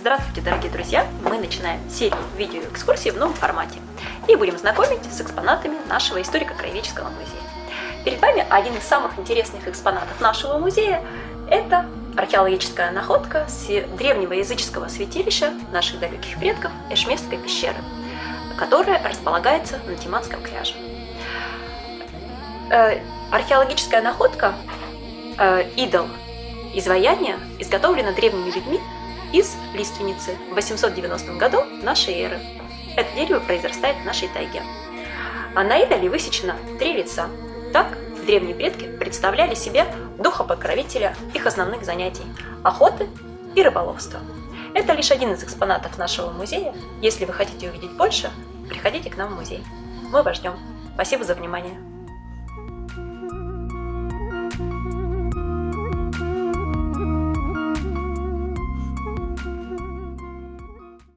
Здравствуйте, дорогие друзья! Мы начинаем серию видеоэкскурсий в новом формате и будем знакомить с экспонатами нашего историко-краеведческого музея. Перед вами один из самых интересных экспонатов нашего музея – это археологическая находка с древнего языческого святилища наших далеких предков Эшместской пещеры, которая располагается на Тиманском кряже. Э, археологическая находка э, идол изваяния изготовлена древними людьми из лиственницы в 890 году нашей эры. Это дерево произрастает в нашей тайге. А на идоле высечено три лица. Так древние предки представляли себе духа покровителя их основных занятий – охоты и рыболовства. Это лишь один из экспонатов нашего музея. Если вы хотите увидеть больше, приходите к нам в музей. Мы вас ждем. Спасибо за внимание.